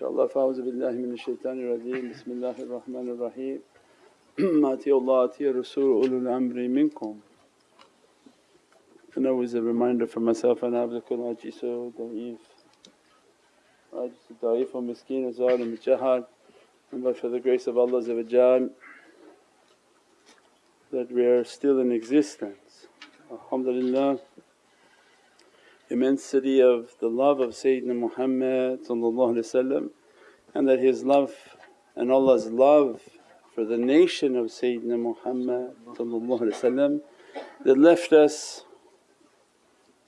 inshaAllah. Fa'awzu billahi minash shaitani rajeem. Bismillahir Rahmanir Raheem. Atiullah atiya Rasul ulul amri minkum. And always a reminder for myself and abdukul ajizu da'if, ajizu da'if wa miskeen wa zalim jahad. And but for the grace of Allah that we are still in existence. Alhamdulillah immensity of the love of Sayyidina Muhammad and that his love and Allah's love for the nation of Sayyidina Muhammad that left us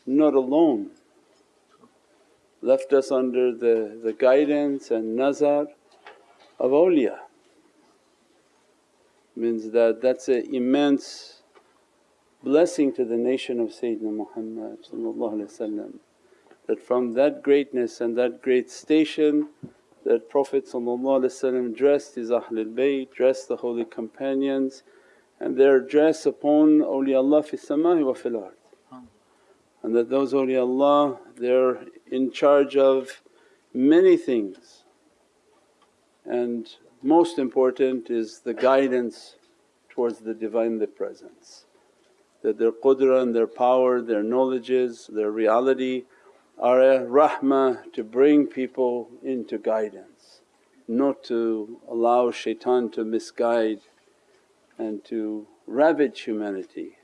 not alone, left us under the, the guidance and nazar of awliya. Means that that's an immense blessing to the nation of Sayyidina Muhammad that from that greatness and that great station that Prophet dressed his Ahlul Bayt, dressed the holy companions and their dress upon awliyaullah fi samai wa fil ard. And that those awliyaullah they're in charge of many things and most important is the guidance towards the Divinely Presence that their qudra and their power, their knowledges, their reality are a rahmah to bring people into guidance, not to allow shaitan to misguide and to ravage humanity.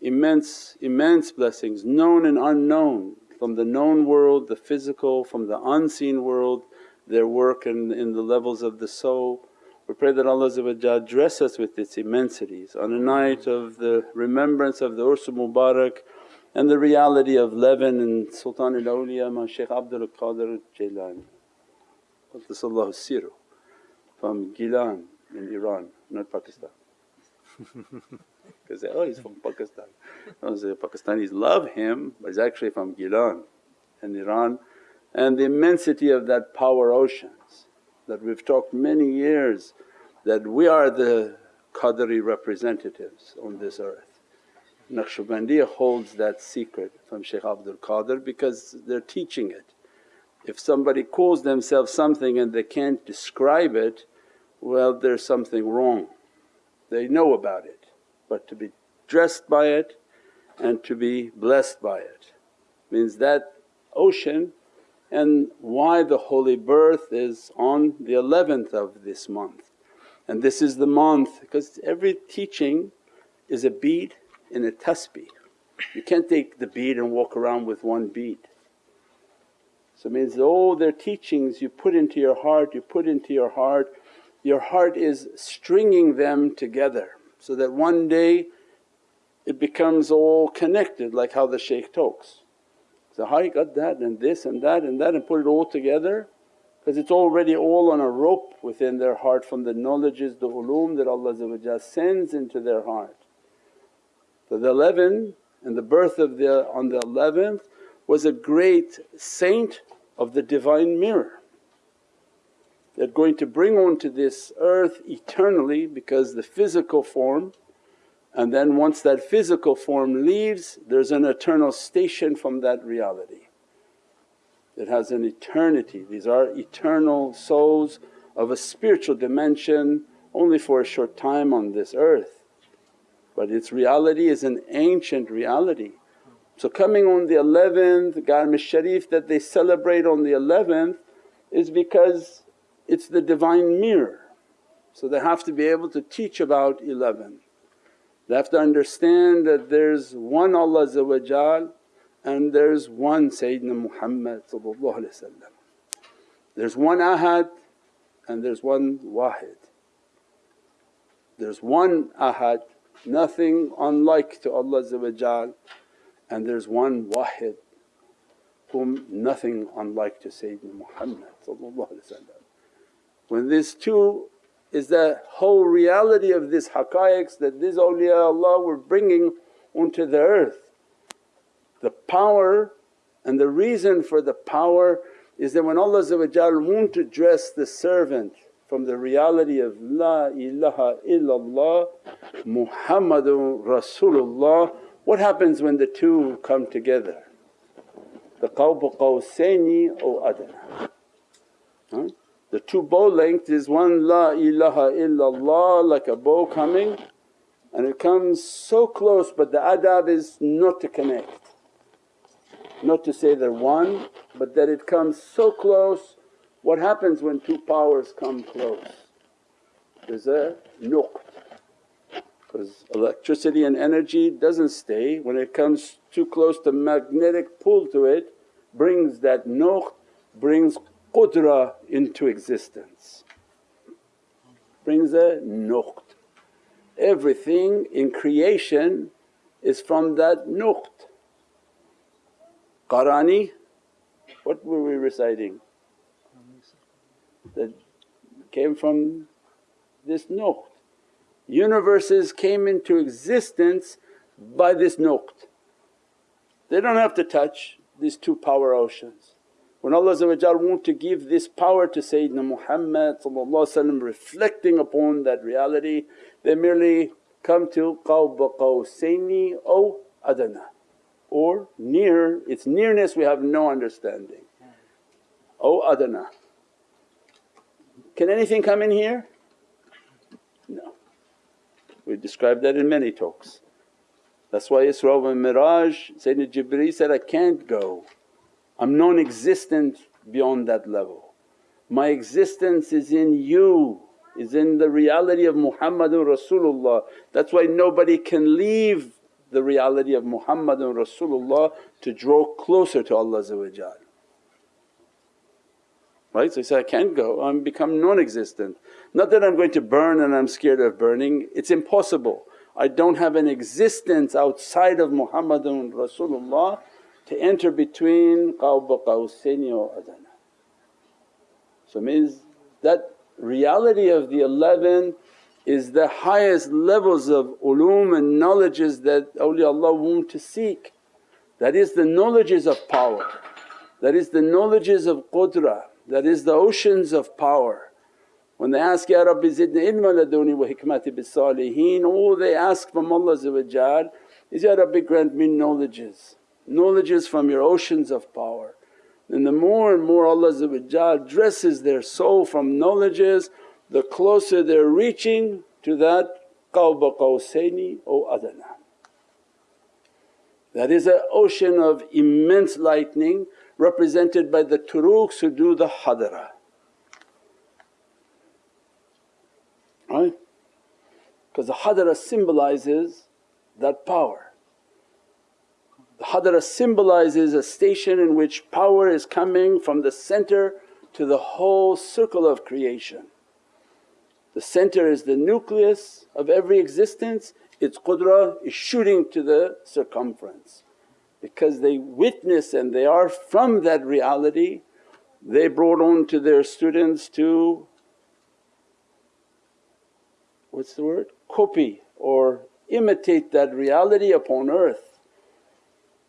Immense, immense blessings known and unknown from the known world, the physical, from the unseen world, their work in, in the levels of the soul we pray that Allah dress us with its immensities on a night of the remembrance of the Ursu Mubarak and the reality of Leven and Sultan al Awliya Ma Shaykh Abdul Qadir Jailani Qaddasallahu Siru from Gilan in Iran, not Pakistan. Because oh he's from Pakistan. I say Pakistanis love him but he's actually from Gilan in Iran and the immensity of that power oceans that we've talked many years that we are the Qadri representatives on this earth. Naqshbandiya holds that secret from Shaykh Abdul Qadir because they're teaching it. If somebody calls themselves something and they can't describe it, well there's something wrong. They know about it but to be dressed by it and to be blessed by it means that ocean and why the holy birth is on the 11th of this month. And this is the month because every teaching is a bead in a tasbih. You can't take the bead and walk around with one bead. So it means all their teachings you put into your heart, you put into your heart, your heart is stringing them together so that one day it becomes all connected like how the shaykh talks. So how you got that and this and that and that and put it all together because it's already all on a rope within their heart from the knowledges, the ulum that Allah sends into their heart. So the 11 and the birth of the on the 11th was a great saint of the divine mirror that going to bring onto this earth eternally because the physical form and then once that physical form leaves there's an eternal station from that reality. It has an eternity, these are eternal souls of a spiritual dimension only for a short time on this earth. But its reality is an ancient reality. So coming on the 11th Garm Sharif that they celebrate on the 11th is because it's the divine mirror. So they have to be able to teach about 11. They have to understand that there's one Allah and there's one Sayyidina Muhammad There's one Ahad and there's one Wahid. There's one Ahad, nothing unlike to Allah and there's one Wahid whom nothing unlike to Sayyidina Muhammad When these two is the whole reality of this haqqaiqs that these awliyaullah were bringing onto the earth. The power and the reason for the power is that when Allah want to dress the servant from the reality of La ilaha illallah Muhammadun Rasulullah, what happens when the two come together? The qawbu qawsaini or adna. Huh? The two bow length is one La ilaha illallah like a bow coming and it comes so close but the adab is not to connect. Not to say they're one but that it comes so close. What happens when two powers come close? There's a nuqt because electricity and energy doesn't stay when it comes too close the magnetic pull to it brings that nuqt, brings qudra into existence, brings a nuqt. Everything in creation is from that nuqt. Qarani, what were we reciting? That came from this nuqt. Universes came into existence by this nuqt. They don't have to touch these two power oceans. When Allah want to give this power to Sayyidina Muhammad reflecting upon that reality, they merely come to qawba qawsaini aw adana or near, its nearness we have no understanding. Oh adana. Can anything come in here? No. We described that in many talks. That's why Isra wa Miraj Sayyidina Jibreel said, I can't go, I'm non-existent beyond that level. My existence is in you, is in the reality of Muhammadun Rasulullah. That's why nobody can leave the reality of Muhammadun Rasulullah to draw closer to Allah right? So he said, I can't go, I'm become non-existent. Not that I'm going to burn and I'm scared of burning, it's impossible. I don't have an existence outside of Muhammadun Rasulullah to enter between qawba qawsaini or adana. So means that reality of the 11 is the highest levels of ulum and knowledges that awliyaullah want to seek. That is the knowledges of power, that is the knowledges of qudra, that is the oceans of power. When they ask, Ya Rabbi zidni ilma laduni wa hikmati bis salihin, all they ask from Allah is, Ya Rabbi grant me knowledges, knowledges from your oceans of power. And the more and more Allah dresses their soul from knowledges, the closer they're reaching to that qawba qawsaini or adana. That is an ocean of immense lightning represented by the turuqs who do the hadara. Right? Because the hadara symbolizes that power. The hadara symbolizes a station in which power is coming from the center to the whole circle of creation. The center is the nucleus of every existence, its qudra is shooting to the circumference because they witness and they are from that reality they brought on to their students to what's the word? Copy or imitate that reality upon earth.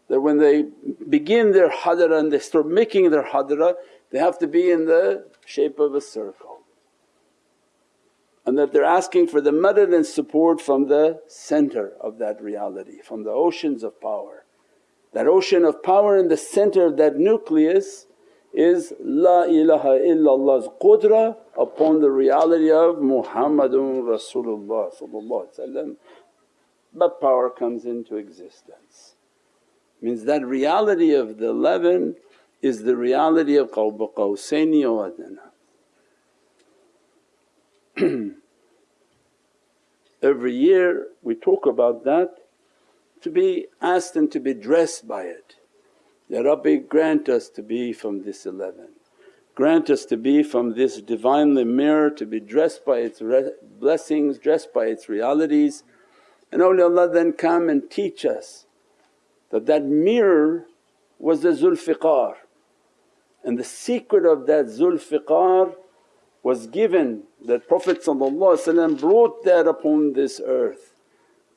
That when they begin their hadara and they start making their hadara they have to be in the shape of a circle and that they're asking for the madad and support from the center of that reality, from the oceans of power. That ocean of power in the center of that nucleus is La ilaha illallah's qudra upon the reality of Muhammadun Rasulullah that power comes into existence. Means that reality of the 11 is the reality of Qawba Qawsaini wa Adana. Every year we talk about that to be asked and to be dressed by it. Ya Rabbi grant us to be from this 11, grant us to be from this Divinely mirror to be dressed by its blessings, dressed by its realities. And awliyaullah then come and teach us that that mirror was the Zulfiqar. And the secret of that Zulfiqar was given that Prophet brought that upon this earth.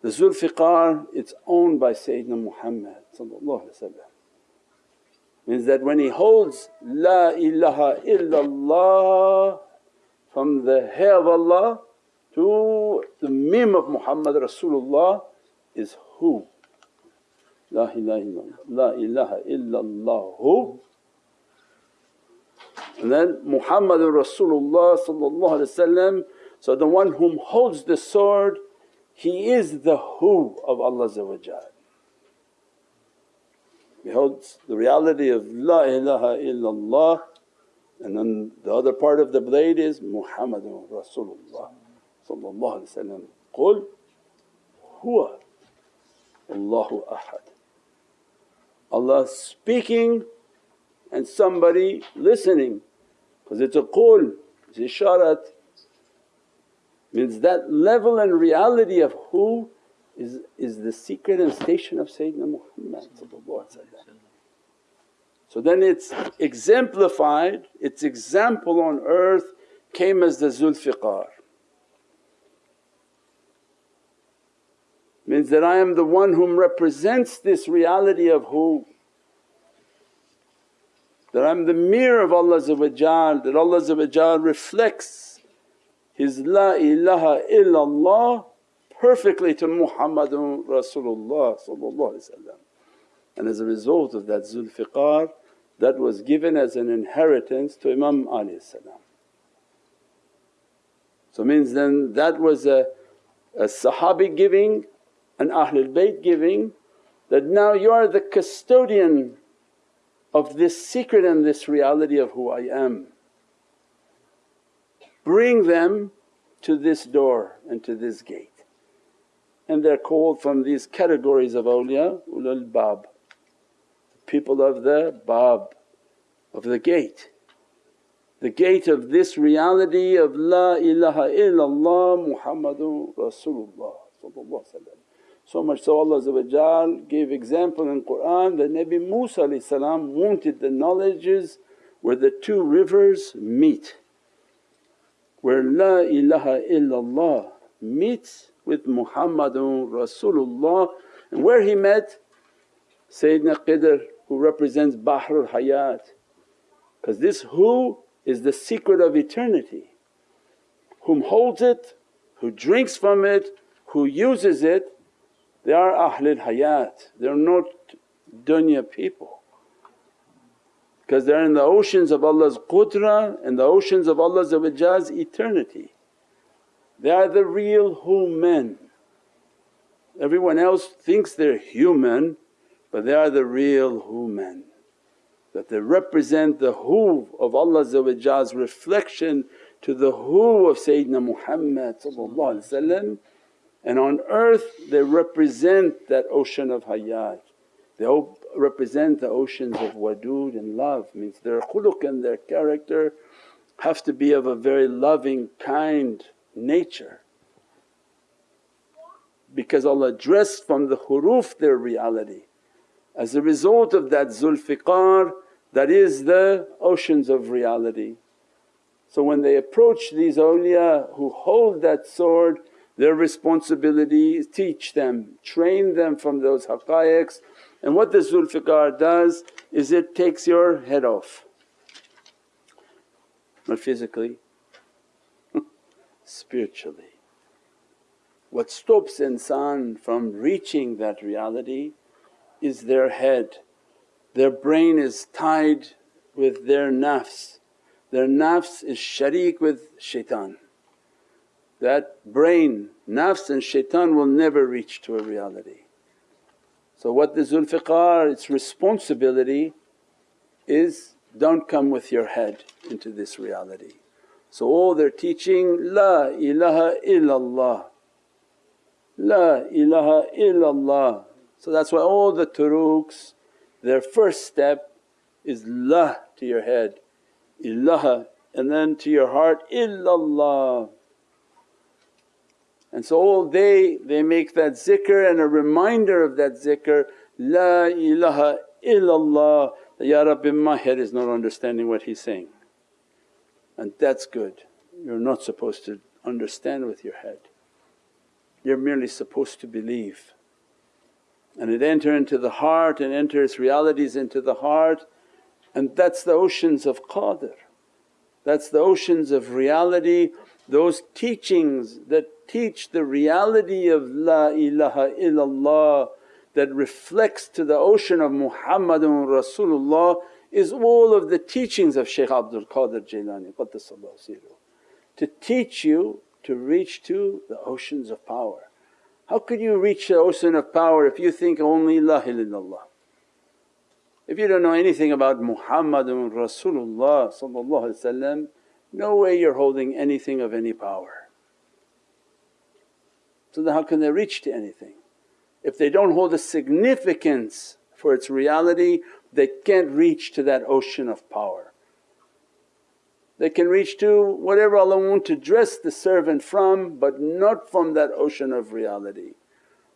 The Zulfiqar it's owned by Sayyidina Muhammad means that when he holds, La ilaha illallah from the hay of Allah to the mim of Muhammad Rasulullah is who? La ilaha illallah, La ilaha illallah And then Muhammadur Rasulullah so the one whom holds the sword he is the who of Allah He holds the reality of La ilaha illallah and then the other part of the blade is Muhammadun Rasulullah Qul huwa Allahu ahad. Allah speaking and somebody listening. Because it's a qul, it's isharat. Means that level and reality of who is, is the secret and station of Sayyidina Muhammad So then it's exemplified, its example on earth came as the Zulfiqar. Means that I am the one whom represents this reality of who? That I'm the mirror of Allah that Allah reflects His La ilaha illallah perfectly to Muhammadun Rasulullah and as a result of that Zulfiqar that was given as an inheritance to Imam Ali So means then that was a, a Sahabi giving and Ahlul Bayt giving that now you are the custodian of this secret and this reality of who I am bring them to this door and to this gate. And they're called from these categories of awliya, ulul bab, people of the bab, of the gate. The gate of this reality of La ilaha illallah Muhammadun Rasulullah so much so Allah gave example in Qur'an that Nabi Musa wanted the knowledges where the two rivers meet where La ilaha illallah meets with Muhammadun Rasulullah and where he met Sayyidina Khidr who represents Bahrul Hayat because this who is the secret of eternity. Whom holds it, who drinks from it, who uses it they are Ahlul Hayat, they're not dunya people because they're in the oceans of Allah's qudra and the oceans of Allah's eternity. They are the real who men. Everyone else thinks they're human but they are the real who men that they represent the who of Allah's reflection to the who of Sayyidina Muhammad and on earth they represent that ocean of hayat. They represent the oceans of wadud and love means their khuluq and their character have to be of a very loving, kind nature because Allah addressed from the huruf their reality. As a result of that Zulfiqar that is the oceans of reality. So when they approach these awliya who hold that sword their responsibility is teach them, train them from those haqqaiqs and what the Zulfiqar does is it takes your head off, not physically, spiritually. What stops insan from reaching that reality is their head. Their brain is tied with their nafs, their nafs is sharik with shaitan that brain, nafs and shaitan will never reach to a reality. So what the Zulfiqar, its responsibility is don't come with your head into this reality. So all they're teaching, La ilaha illallah, La ilaha illallah. So that's why all the turuqs, their first step is La to your head, ilaha and then to your heart, illallah. And so all day they make that zikr and a reminder of that zikr, La ilaha illallah. Ya Rabbi my head is not understanding what he's saying and that's good. You're not supposed to understand with your head, you're merely supposed to believe. And it enter into the heart and enter its realities into the heart and that's the oceans of qadr. That's the oceans of reality, those teachings that teach the reality of La ilaha illallah that reflects to the ocean of Muhammadun Rasulullah is all of the teachings of Shaykh Abdul Qadir Jailani to teach you to reach to the oceans of power. How could you reach the ocean of power if you think only La ilaha? If you don't know anything about Muhammadun Rasulullah no way you're holding anything of any power. So then how can they reach to anything? If they don't hold a significance for its reality they can't reach to that ocean of power. They can reach to whatever Allah want to dress the servant from but not from that ocean of reality.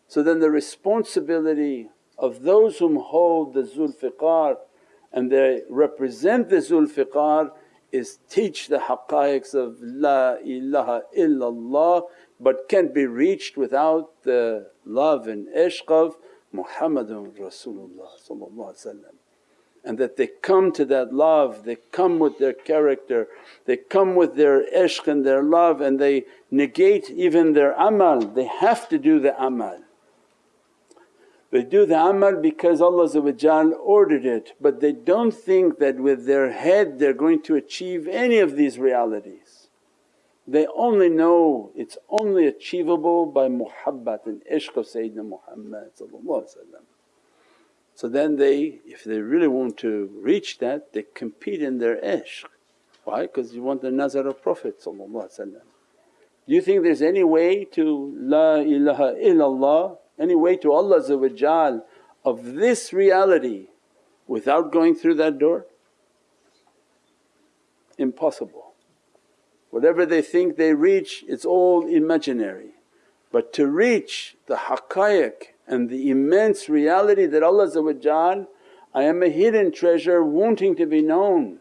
So then the responsibility of those whom hold the Zulfiqar and they represent the Zulfiqar is teach the haqqaiqs of La ilaha illallah but can't be reached without the love and ishq of Muhammadun Rasulullah and that they come to that love, they come with their character, they come with their ishq and their love and they negate even their amal, they have to do the amal. They do the amal because Allah ordered it but they don't think that with their head they're going to achieve any of these realities. They only know it's only achievable by muhabbat and ishq of Sayyidina Muhammad So then they, if they really want to reach that they compete in their ishq. Why? Because you want the nazar of Prophet Do you think there's any way to La ilaha illallah any way to Allah of this reality without going through that door? Impossible. Whatever they think they reach it's all imaginary. But to reach the haqqaiq and the immense reality that Allah I am a hidden treasure wanting to be known.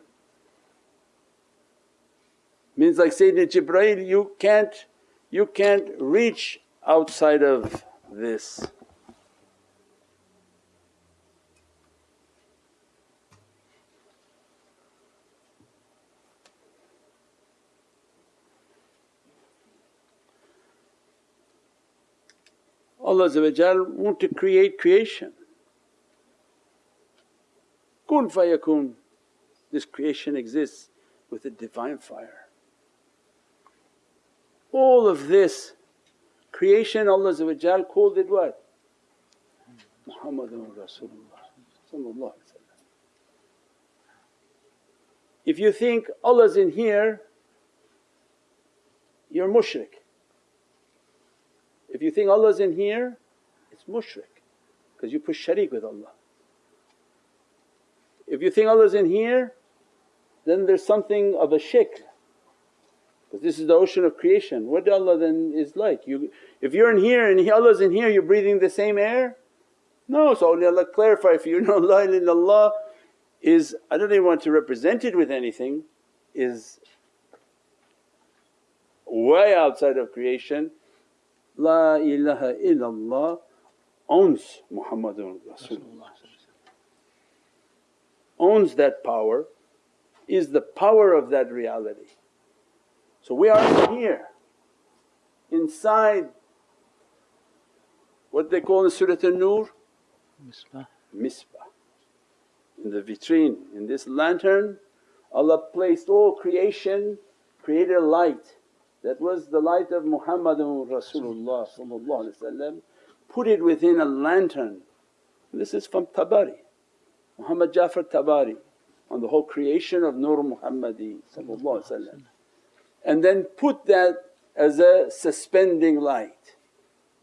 Means like Sayyidina Jibreel you can't, you can't reach outside of this. Allah want to create creation. Kun fayakun, this creation exists with a divine fire. All of this Creation Allah called it what? Muhammadun Rasulullah If you think Allah's in here, you're mushrik. If you think Allah's in here, it's mushrik because you push sharik with Allah. If you think Allah's in here, then there's something of a shirk because this is the ocean of creation. What Allah then is like? You, if you're in here and Allah's in here, you're breathing the same air? No, so Allah clarify if you know La ilaha illallah is, I don't even want to represent it with anything, is way outside of creation. La ilaha illallah owns Muhammadun Rasulullah owns that power, is the power of that reality. So we are here inside what they call in Surah An-Nur? Misbah. Misbah. In the vitrine, in this lantern Allah placed all creation, created a light that was the light of Muhammadun Rasulullah put it within a lantern. This is from Tabari, Muhammad Jafar Tabari on the whole creation of Nur Muhammadi and then put that as a suspending light.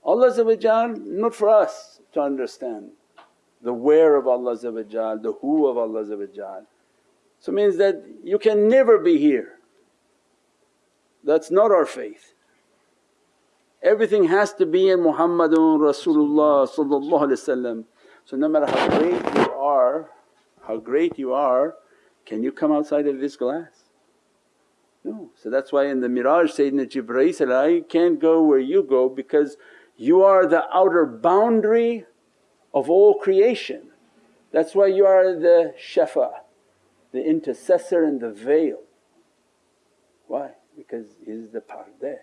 Allah not for us to understand the where of Allah the who of Allah So means that you can never be here, that's not our faith. Everything has to be in Muhammadun Rasulullah So no matter how great you are, how great you are, can you come outside of this glass? No. So that's why in the Miraj Sayyidina Jibreel can't go where you go because you are the outer boundary of all creation. That's why you are the shafa, the intercessor and the veil. Why? Because he's the pardeh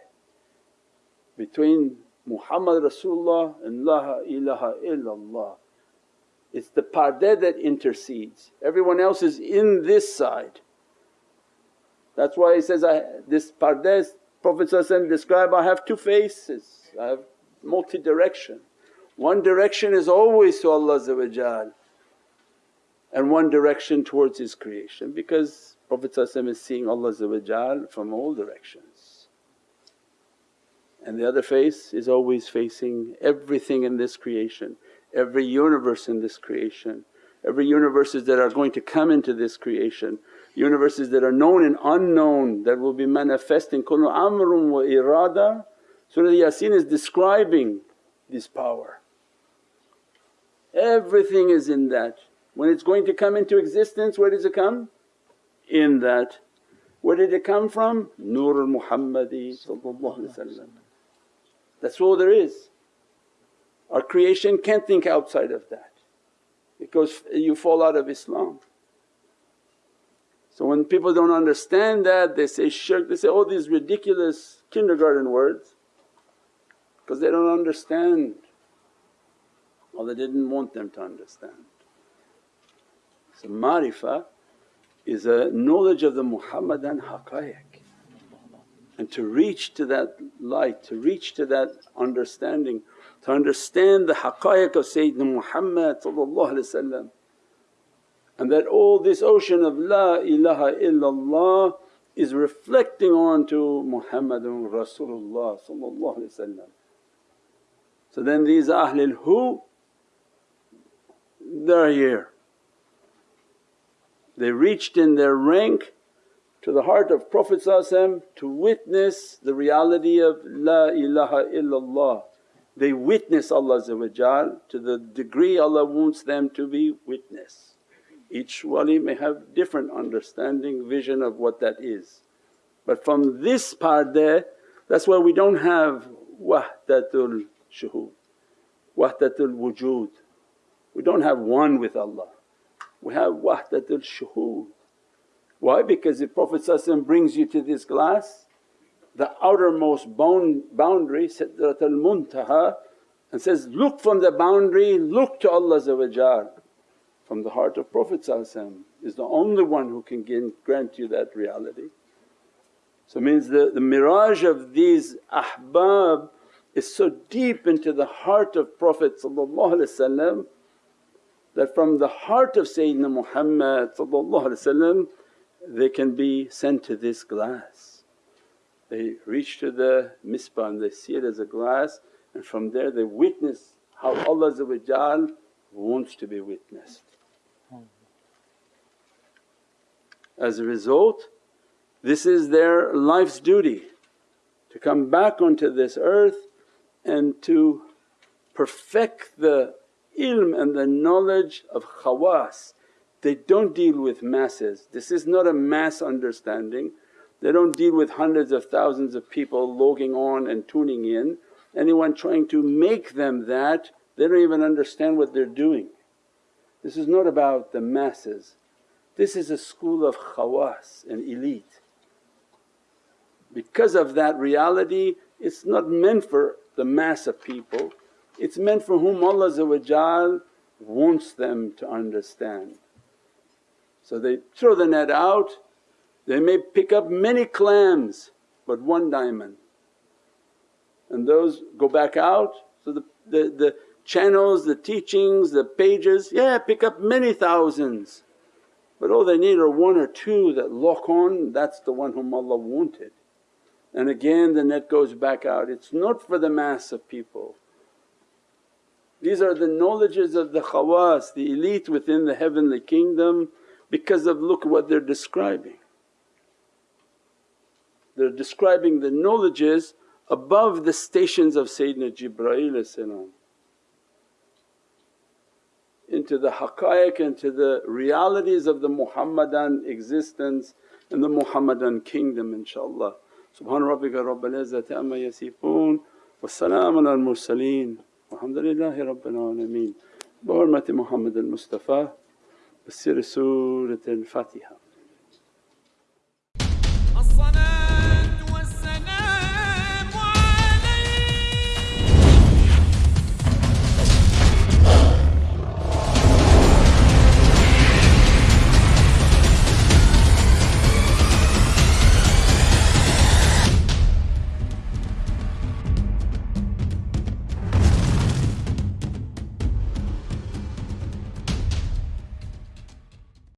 between Muhammad Rasulullah and La ilaha illallah. It's the pardeh that intercedes, everyone else is in this side. That's why he says, I, this pardeh Prophet described, I have two faces, I have multi-direction. One direction is always to Allah and one direction towards His creation because Prophet is seeing Allah from all directions. And the other face is always facing everything in this creation, every universe in this creation, every universes that are going to come into this creation, universes that are known and unknown that will be manifesting. Kullu amrun wa irada. Surah Yasin is describing this power. Everything is in that. When it's going to come into existence, where does it come? In that. Where did it come from? Nur Muhammadi That's all there is. Our creation can't think outside of that because you fall out of Islam. So when people don't understand that they say shirk, they say all these ridiculous kindergarten words because they don't understand or they didn't want them to understand. So marifa is a knowledge of the Muhammadan haqqaiq and to reach to that light, to reach to that understanding, to understand the haqqaiq of Sayyidina Muhammad and that all this ocean of La ilaha illallah is reflecting on to Muhammadun Rasulullah So then these Ahlul Hu they're here. They reached in their rank to the heart of Prophet to witness the reality of La ilaha illallah. They witness Allah to the degree Allah wants them to be witness. Each wali may have different understanding, vision of what that is. But from this pardeh that's why we don't have wahdatul shuhud, wahdatul wujud. We don't have one with Allah, we have wahdatul shuhud. Why? Because the Prophet brings you to this glass, the outermost boundary Sidratul Muntaha and says, look from the boundary, look to Allah from the heart of Prophet is the only one who can grant you that reality. So means the, the Miraj of these ahbab is so deep into the heart of Prophet that from the heart of Sayyidina Muhammad they can be sent to this glass. They reach to the misbah and they see it as a glass and from there they witness how Allah wants to be witnessed. As a result this is their life's duty to come back onto this earth and to perfect the ilm and the knowledge of khawas. They don't deal with masses, this is not a mass understanding. They don't deal with hundreds of thousands of people logging on and tuning in. Anyone trying to make them that, they don't even understand what they're doing. This is not about the masses, this is a school of khawas and elite. Because of that reality it's not meant for the mass of people, it's meant for whom Allah wants them to understand. So they throw the net out, they may pick up many clams but one diamond and those go back out. So the, the, the channels, the teachings, the pages, yeah pick up many thousands but all they need are one or two that lock on, that's the one whom Allah wanted. And again the net goes back out, it's not for the mass of people. These are the knowledges of the khawas, the elite within the heavenly kingdom because of look what they're describing. They're describing the knowledges above the stations of Sayyidina Jibreel into the haqqaiq, into the realities of the Muhammadan existence and the Muhammadan kingdom inshaAllah. Subhana rabbika rabbil izzati amma yasifoon wa salaamun al mursaleen walhamdulillahi rabbil alameen. بحرمة محمد المصطفى بسر سورة الفاتحة